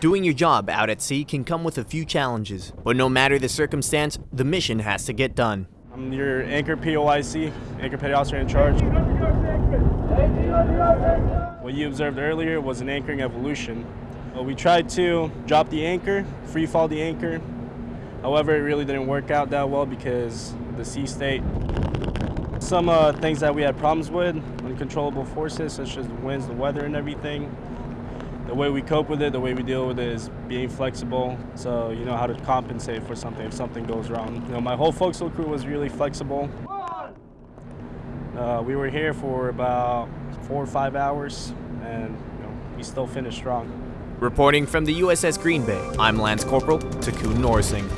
Doing your job out at sea can come with a few challenges, but no matter the circumstance, the mission has to get done. I'm your anchor POIC, anchor petty officer in charge. What you observed earlier was an anchoring evolution. Well, we tried to drop the anchor, free fall the anchor. However, it really didn't work out that well because the sea state. Some uh, things that we had problems with, uncontrollable forces such as the winds, the weather, and everything. The way we cope with it, the way we deal with it is being flexible. So you know how to compensate for something if something goes wrong. You know, my whole forecastle crew was really flexible. Uh, we were here for about four or five hours, and you know, we still finished strong. Reporting from the USS Green Bay, I'm Lance Corporal Takun Norsing.